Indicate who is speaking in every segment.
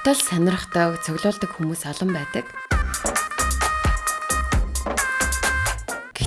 Speaker 1: Гутал сонирхдаг, цоглуулдаг хүмүүс олон байдаг.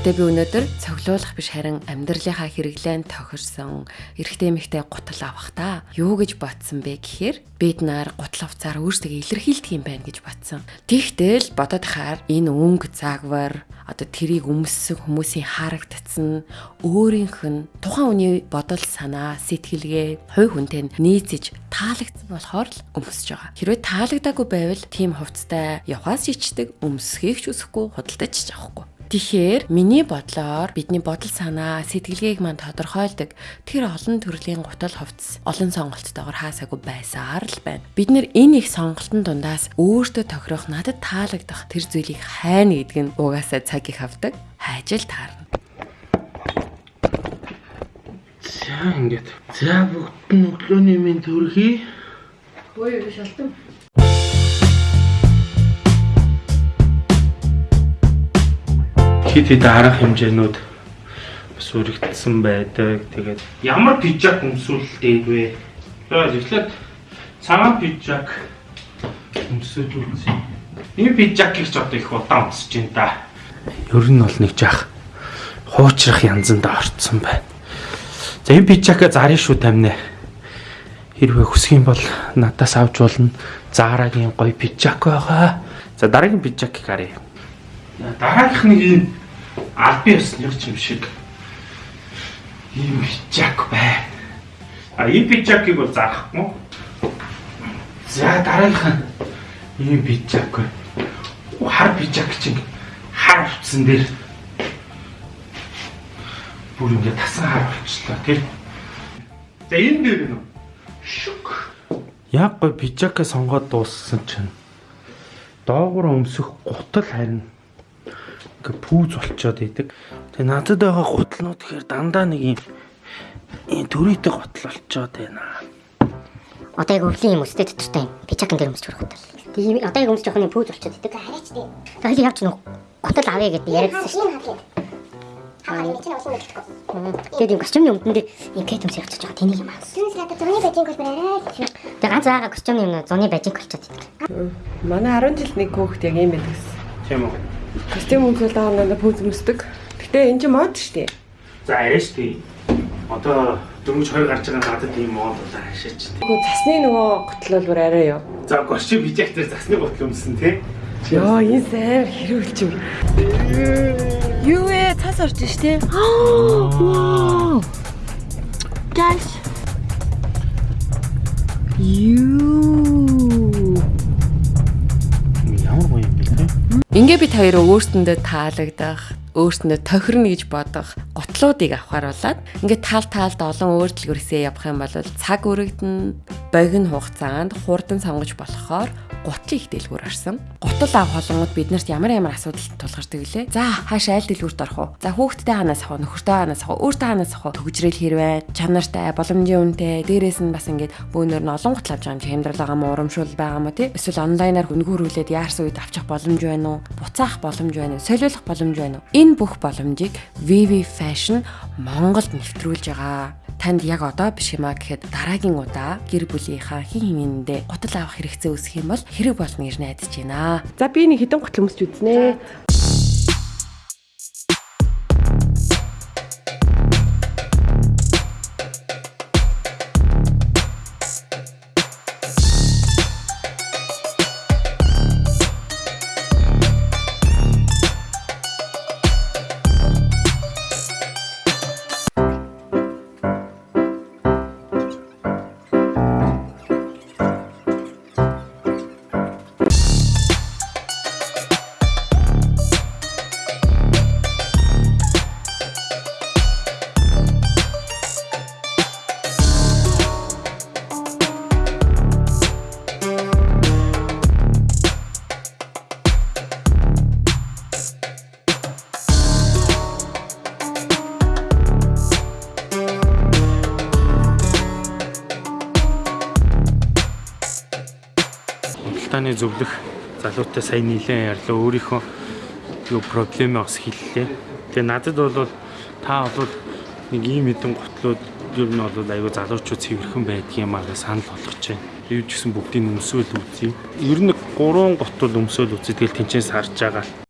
Speaker 1: Гэхдээ би өнөөдөр цоглуулах биш харин амьдралынхаа хэрэглээнд тохирсон эрэгтэй эмэгтэй гутал авах та. Юу гэж бодсон бэ гэхээр бид нар гутал хувцаар өөрсдөө илэрхийлдэг юм байна гэж бодсон. Тэгтэл бодоод хаар энэ өнгө загвар одоо тэрийг өмссөн хүмүүсийн харагдцсан өөрийнх нь тухайн үний бодол санаа сэтгэлгээ хувь хүнтэй нийцэж таалагдсан болохоор л өмсөж байгаа. Хэрвээ таалагдаагүй байвал тийм хувцтай явхаас ичдэг өмсөхийг ч үсэхгүй худалдаж авахгүй. Тэгэхээр миний бодлоор бидний бодол санаа сэтгэлгээг мань тодорхойлдог тэр олон төрлийн гутал хувцас олон сонголттойгоор хаасаагүй байсаар л байна. Бид нэр энэ их сонголтын дундаас өөртөө тохирох надад таалагдах тэр зүйлийг хайна гэдг нь угаасаа цаг их авдаг. Хайжл таарна.
Speaker 2: За ингээд. За бүгд нь өглөөний минь төрхий.
Speaker 1: Хөөе шалтан.
Speaker 2: Хит хит арга хэмжээнүүд бас үргэлжсэн байдаг. Тэгээд ямар пижак өмсүүлдэг вэ? Тэгээд эхлээд цагаан пижак өмсөж үзье. Энэ пижакийг ч одоо их удаан өмсөж байна да. Ер нь бол нэг жах хуучрах янзанд орцсон байна. За энэ пижака зарна шүү тамина. Хэрвээ хүсэх юм бол надаас авч болно. Заарагийн гоё пижак байгаа. За дараагийн пижакийг харъя. Дараагийнх нэг юм албан ёсных юм шиг ийм пижак байна. А ийм пижакийг бол зарахгүй. За дараагийнх нь ийм пижак. Хар пижак чинь хар утсан дээр бүр ингээд тасан хар болчихлоо тий. За энэ дээр нь шүк. Яг гой пижакаа сонгоод дууссан чинь доогуур өмсөх гутал харин ингээ пүүз болчоод идэг. Тэгээ надад байгаа гутлнууд гэхээр дандаа нэг юм ийм төрөйтэй гутал болчоод байна.
Speaker 3: Одоо яг өвлийн юм өстэй төтөртэй пичакан дээр өмсч гутал. Тэгээ одоо яг өмсч явах нь пүүз болчоод идэг. Хараач тийм. Тэгээ явч нүг гутал авъя гэдэг яриадсан шүү дээ. Энэ. Тэгээд юм костюмны өмдөн дээр юм кет өмсөж явчихж байгаа тэнийг юм аа. Түнс надад зуны бажинг бол барай. Тэгээ ганц байгаа костюмны юм зуны бажинг болчиход.
Speaker 1: Манай 10 жил нэг хүүхэд яг юм байдаг гэсэн.
Speaker 2: Тийм үү?
Speaker 1: Костюм өмсөл даанаа пүүз өмсдөг. Гэтэ энэ чинь мод шүү дээ.
Speaker 2: За арайш тий. Одоо дөрмөж хоёр гарч байгаа надад ийм мод бол арайшаач.
Speaker 1: Нөгөө засны нөгөө гутал бол бүр арай юу.
Speaker 2: За горчи бижак дээр засны гутал өмсөн тий.
Speaker 1: Йоо энэ сайн хэрүүлч юм. Юу ээ цас орж штэ. Вау. Guys. Ингээ бид хоёр өөрсөндөө таалагдах, өөрсөндөө тохирно гэж бодох готлуудыг авахар болоод ингээ таал таалд олон өөрчлөлгөөсөө явах юм бол цаг өргөдөн богино хугацаанд хурдан сонгож болохоор гутал их дэлгүүр орсон. Гутал ав холонгод биднэрт ямар ямар асуудал тулгардаг лээ. За хаашаа аль дэлгүүрт орох уу? За хүүхдтэй ханаас авах, нөхөртэй ханаас авах, өөртөө ханаас авах. Төгжрэл хэрвээ чанартай, боломжийн үнэтэй, дээрээс нь бас ингээд бөөнөр нь олон гутал авч байгаа юм чи хямдрал байгаа мó, урамшуул байгаа мó тий? Эсвэл онлайнаар хүнгүүрүүлээд яарсан үед авчих боломж байна уу? Буцаах боломж байна уу? Солиулах боломж байна уу? Энэ бүх боломжийг VV Fashion Монголд нэвтрүүлж байгаа танд яг одоо биш юм а гэхэд дараагийн удаа гэр бүлийнхаа хин хинэндээ гутал авах хэрэгцээ үүсэх юм бол хэрэг болно гэж найдаж байна. За би нэг хідэн гутал өмсч үзнэ.
Speaker 2: Худалдааны зөвлөх залуутай сайн нийлэн ярьлаа. Өөрийнхөө юу проблем бас хэллээ. Тэгээ надад бол та бол нэг ийм хэдэн гутлууд ер нь бол айгүй залуучууд цэвэрхэн байдгийн маа гэж санал болгож байна. Юу ч гэсэн бүгдийг өмсөөл үзье. Ер нь 3 гутал өмсөөл үзье. Тэгэл тэнцээс харж байгаа.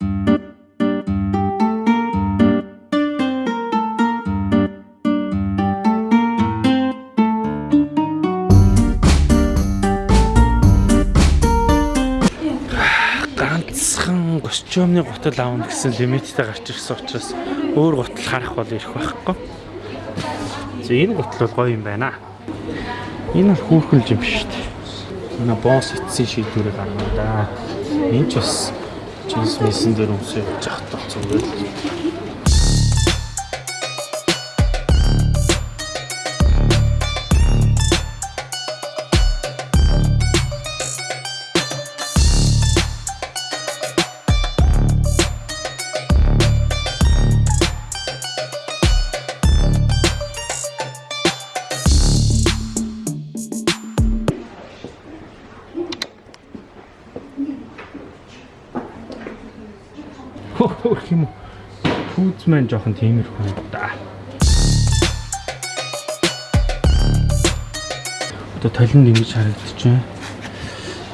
Speaker 2: Ганцхан костюмны гутал аавна гэсэн лимиттэй гарч ирсэн учраас өөр гутал харах бол ирэх байхгүй. За энэ гутал бол гоё юм байна. Энэ бол хүүхэн юм шүү дээ. Манай босс эцсийн шийдвэрийг гаргана да. Энэ ч бас джинс мессен дээр өмсөж явж захтаа зүгээр л. Фүүз маань жоохон тиймэрхүү да. Одоо талент ингэж харагдчихэв.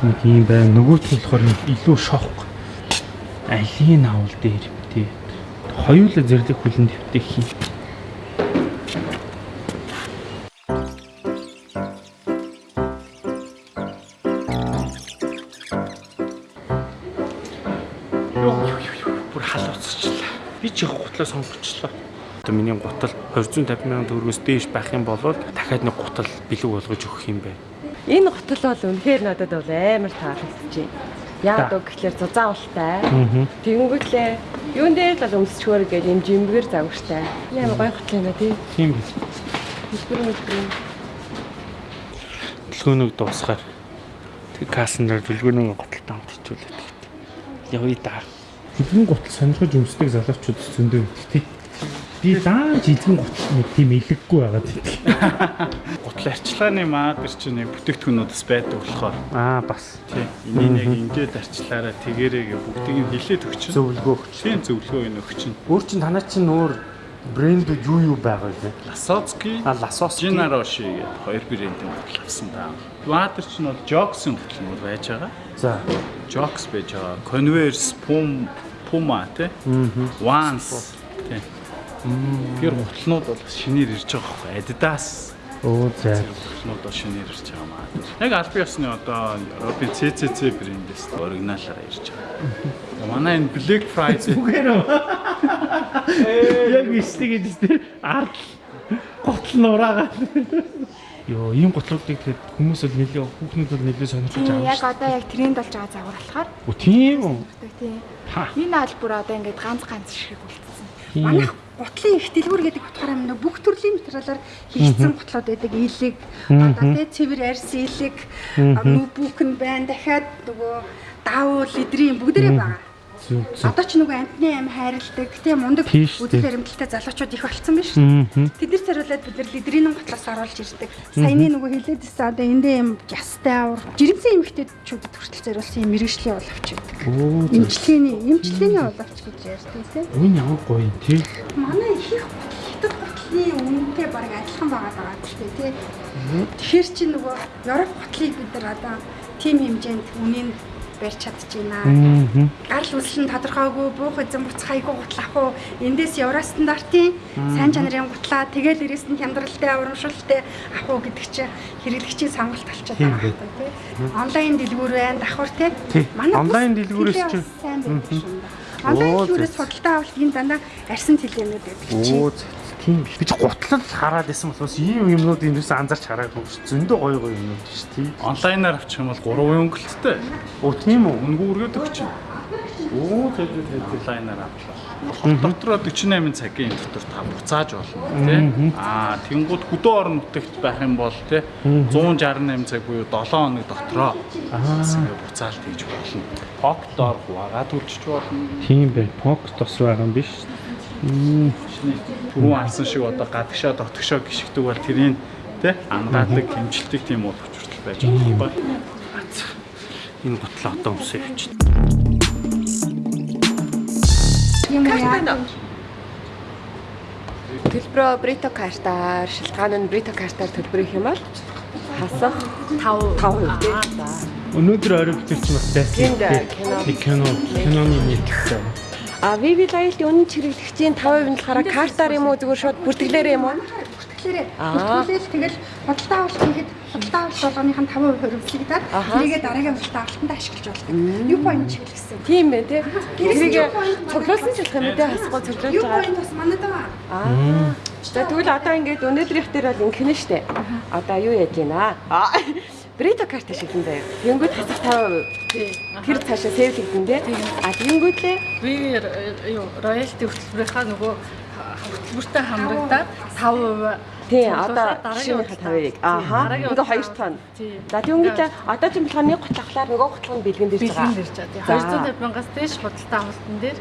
Speaker 2: Нэг юм байна. Нөгөөт нь болохоор илүү шок. Алийн авал дээр битээ. Хоёулаа зэрлэг хүлэн дэвтэх юм. Гутлаа сонгочлоо. Одоо миний гутал 250 сая төгрөгөөс дээш байх юм бол дахиад нэг гутал бэлэг болгож өгөх юм байна.
Speaker 1: Энэ гутал бол үнэхээр надад бол амар таалагдж байна. Яг үг гэхлээр зузаавалтай. Тэнгүүтлээ юун дээр л өмсчгөр гэж юм жимбгэр загвартай. Ямар гоё гутал юм тий.
Speaker 2: Тийм биз.
Speaker 1: Хэлбэр мэлбэр.
Speaker 2: Дэлгөөнөг дуусгаар тэг кассан дээр дэлгөөнөг гуталтай хамт хичүүлээд. Явъя да. Хэдэн гутал сонирхож өмсдөг залуучууд зөндөө байдаг тий. Би дааж эзэн гутал нэг тийм илэггүй байгаа тий.
Speaker 4: Гутал арчилгааны маадар чинь нэг бүтээгдэхүүнүүдс байдаг болохоор
Speaker 2: Аа бас
Speaker 4: тий энийг яг ингээд арчлаараа тэгээрээ бүгдийг нь хилээд өгч.
Speaker 2: зөвлөгөө өгч.
Speaker 4: Тийм зөвлөгөө энэ өгч.
Speaker 2: Өөр чин танаа чинь өөр брэндүүд юу юу байгаа вэ? А Ласос
Speaker 4: Джинароши гэдэг хоёр брэндийн гутал авсан даа. Ватер чинь бол Jokes-ын гутал байж байгаа.
Speaker 2: За.
Speaker 4: Jokes байж байгаа. Converse, Pum, Puma тий. Vans тий. Тэр гутлнууд бол шинээр ирж байгаа байхгүй Adidas
Speaker 2: Оо за.
Speaker 4: гутлнууд бол шинээр ирж байгаа маа. Яг аль биесны одоо Европын CCC брэндээс оригиналаараа ирж байгаа. Манай энэ Black Friday
Speaker 2: Яг истиг гэдэг ард гутал нураагаа. Йоо, ийм гутлуудыг тэгээд хүмүүс бол нэлээ хүүхнүүд бол нэлээ сонирхож авах
Speaker 5: яг одоо яг тренд болж байгаа загвар болохоор
Speaker 2: Оо тийм үү?
Speaker 5: тийм. Энэ аль бүр одоо ингээд ганц ганц шиг үлдсэн. Манайх гутлын их дэлгүүр гэдэг утгаараа мөн бүх төрлийн материалаар хийгдсэн гутлууд байдаг. Илэг, одоо тий цэвэр арьс илэг, нүбүк нь байна. Дахиад нөгөө даавуу лидрийн бүгдээрээ байгаа.
Speaker 2: Зүг.
Speaker 5: Одоо ч нөгөө амтны аим хайрладаг тийм мундаг үдэл баримталтай залуучууд их болцсон шүү.
Speaker 2: Мм.
Speaker 5: Тэд нар цариулаад бид нар лидрийн гутлаас оруулж ирдэг. Саяны нөгөө хэлээд ирсэн одоо эндээ юм ястай авар жирэмсэн эмэгтэйчүүдэд хүртэл зориулсан юм мэрэгжлийн.
Speaker 2: Оо за.
Speaker 5: Имчилгээний имчилгээний боловч гэж ярьдаг тийм.
Speaker 2: Энэ ямар гоё юм тий.
Speaker 5: Манай их хятад гутлын үнэтэй баг адилхан байгаа байгаа ч тийм. Тэгэхээр чи нөгөө Европ гутлыг бид нар одоо тим хэмжээнд үнийн барьж чадчихна. Гарал үүсэл нь тодорхойгүй буух эзэн буцхайгүй гутал ах уу эндээс евро стандартын сайн чанарын гутлаа тэгэл дээрээс нь хямдралтай урамшуултай ах уу гэдэг чи хэрэглэгчийн сонголт болчиход
Speaker 2: Тийм
Speaker 5: байгаа байхгүй тий. Онлайн дэлгүүр байна давхар тий.
Speaker 2: Тий.
Speaker 5: Манай
Speaker 2: Онлайн дэлгүүрээс
Speaker 5: теле
Speaker 2: чи-
Speaker 5: бас сайн дээ. Онлайн дэлгүүрээс худалдаа авалт энэ дандаа арьсан телемүүд байдаг чи.
Speaker 2: Тийм биш. Би ч гутлал хараад байсан болохоос ийм юмнууд эндээс анзарч хараагүй. Зөндөө гоё гоё юмнууд ш тий.
Speaker 4: онлайнаар авчих юм бол 3 өнгөлттэй.
Speaker 2: Оо тийм үү?
Speaker 4: Үнгүй өргөд өгч.
Speaker 2: Оо тэг тэг тэг.
Speaker 4: онлайнаар авлаа. Дотроо 48 цагийн дотор та буцааж болно тий. Аа тэнгууд хөдөө орон нутагт байх юм бол тий 168 цаг буюу 7 хоног дотроо ингээ буцаалт хийж болно. Поктоор хувагаад үлчиж болно.
Speaker 2: Тийм бай. Пок тос байгаа юм биш. Мм.
Speaker 4: Түрүүн алсан шиг одоо гадагшаа дотгошоо гიშгдэг бол тэрийг тий андаадаг хэмжилдэг тийм бол хүчрэл байж байгаа байхгүй.
Speaker 2: Энэ гутлаа одоо өмсөж явчих.
Speaker 5: Тийм үү яа.
Speaker 1: Төлбөрөө Брито картаар, шилтгаан нь Брито картаар төлбөрөх юм бол хасах
Speaker 6: 5
Speaker 1: 5% тий. За.
Speaker 2: Өнөөдөр орой бид нар ч бас зайсан.
Speaker 1: Энд кино.
Speaker 2: Киноны нийтлэлтэй.
Speaker 1: А VV Loyalty үнэн чирэгдэгчийн 5% нь болохоор картаар юм уу зүгээр шууд бүртгэлээр юм уу?
Speaker 5: Тэгэхээр
Speaker 1: Аа.
Speaker 5: бүртгүүлэл тэгэл худалдаа авалт хийхэд худалдаа авалт болгоныхын 5% хөрвүүлэгдээд
Speaker 1: Аха.
Speaker 5: тэрийгээ дараагийн худалдаа авалтанд ашиглаж болдог. Юу point чиглэсэн.
Speaker 1: Тийм байх тий. Тэрийг
Speaker 5: юу point бол-
Speaker 1: цуглуулсан шалтгаан мэдээ хасгуу цуглуулж
Speaker 5: Юу
Speaker 1: байгаа.
Speaker 5: point бас манайд байгаа.
Speaker 1: Аа. За тэгвэл одоо ингээд өнөөдрийнх дээр бол ингэнэ штэ. Одоо юу яаж гинэ? Аа. Брито карт шилэн заяа. Тэнгүүд хасах 5%. Тэр цаашаа сэвлэгдэн тий. А тэнгүүд лээ
Speaker 6: би юу роялти хөтөлбөрийнхаа нөгөө хөтөлбөртэй хамрагдаад 5%
Speaker 1: Тий, одоо
Speaker 6: дараагийн
Speaker 1: жишээнийхээ
Speaker 6: удаа-
Speaker 1: тавыг. Ааха.
Speaker 6: дараагийн
Speaker 1: Ингээ хоёр тон.
Speaker 6: Тий.
Speaker 1: За тэгвэл одоо ч юм болохоор нэг готлахлаар нөгөө готлох нь бэлгэн дэрж
Speaker 6: бэлгэн
Speaker 1: байгаа.
Speaker 6: дэрж байгаа. Тий,
Speaker 1: За.
Speaker 6: 250 мянгаас дээш худалдаа авалтан дээр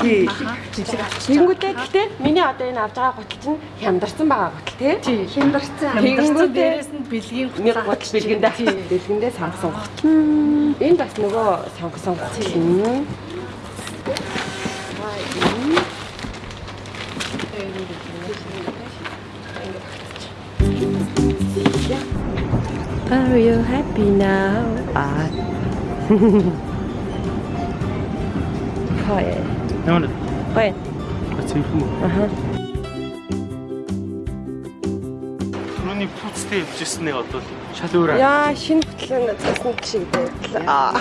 Speaker 1: Тий.
Speaker 6: аха жилиг авчиж
Speaker 1: Тэнгүүдээ гэхдээ миний одоо энэ авж байгаа готл чинь хямдарсан байгаа готл тий.
Speaker 6: Тий.
Speaker 5: Хямдарсан.
Speaker 6: Тэнгүүд
Speaker 1: Тэнгүүдээ
Speaker 6: дээрээс нь бэлгийн
Speaker 1: нэг готл бэлгэндээ бэлгэндээ сонгосон готл. Энэ бас нөгөө сонгосон готл. юм. Are you happy now? Ah. Хой.
Speaker 2: Ямар
Speaker 1: Хой.
Speaker 2: цэвэрхэн үү?
Speaker 1: Аха.
Speaker 2: Түрүүний пүүцтэй явжсэнээ одоо шал өөр.
Speaker 1: Яа, шинэ хөтлөн цасан шиг байдлаа.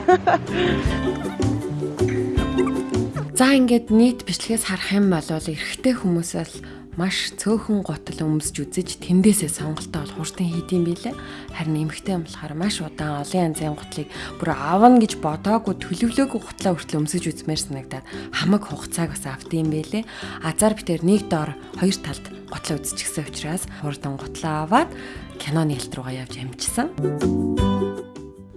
Speaker 1: За ингээд нийт бичлэгээс харах юм бол эрэгтэй хүмүүс бол маш цөөхөн готл өмсөж үзэж тэндээсээ сонголтоо бол хурдан хийдэм билээ. Харин эмэгтэй юм болохоор маш удаан олон янзын готлыг бүр авна гэж бодоогүй төлөвлөөгүй готлаа хүртэл өмсөж үзмээр санагдаад хамаг хугацааг бас автым билээ. Азар битэр нэг дор хоёр талд готлоо үзчихсэн учраас хурдан готлоо аваад кино нээлт руугаа явж амжсан.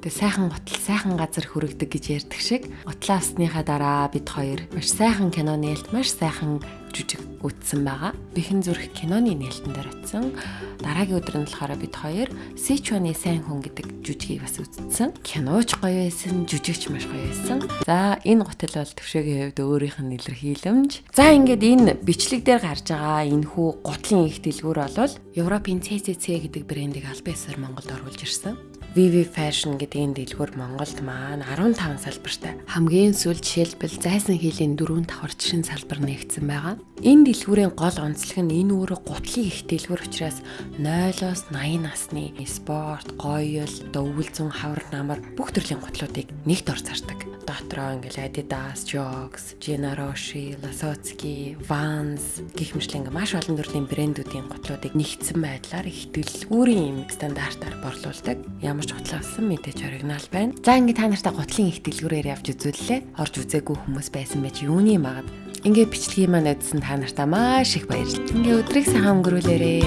Speaker 1: Тэгээ сайхан готл сайхан газар хүрэгдэг гэж ярьдаг шиг готлоо авсныхаа дараа бид хоёр маш сайхан кино нээлт маш сайхан жүжиг үтсэн байгаа. Бэхэн зүрх киноны нээлтэн дээр утсан. Дараагийн өдөр нь болохоор бид хоёр Сичуаны сайн хүн гэдэг жүжигийг бас үзсэн. Киноч гоё байсан, жүжигч маш гоё байсан. За энэ готл бол төвшөөгийн хувьд өөрийнх нь илэрхийлэмж. За ингээд энэ бичлэг дээр гарч байгаа энэ хүү готлын их дэлгүүр бол Европын CCC гэдэг брендийг аль бисаар Монголд оруулж ирсэн. VV Fashion гэдэг энэ дэлгүүр Монголд маань 15 салбартай. Хамгийн сүүл жишээлбэл зайсан хилийн 4 давхар жишин салбар нэгдсэн байгаа. Энэ дэлгүүрийн гол онцлог нь энэ өөрөө гутлын их дэлгүүр учраас 0-оос 80 насны спорт, гоёл, дөвөлзөн, хавар намар бүх төрлийн гутлуудыг нэгт ор зардаг. Дотроо ингээл Adidas, Jogs, Gennaro-Shi, Lasocki, Vans гэх мэт ингээ маш олон төрлийн брэндүүдийн гутлуудыг нэгдсэн байдлаар их дэлгүүрийн юм стандартаар борлуулдаг. Ямар ч гутлаа авсан мэдээж оригинал байна. За ингээ та нартай гутлын их дэлгүүрээр явж үзүүллээ. Орж үзээгүй хүмүүс байсан байж юуны магад. Ингээ бичлэгийг маань үзсэн та нартай маш их баярлалаа. Ингээ өдрийг сайхан өнгөрүүлээрэй.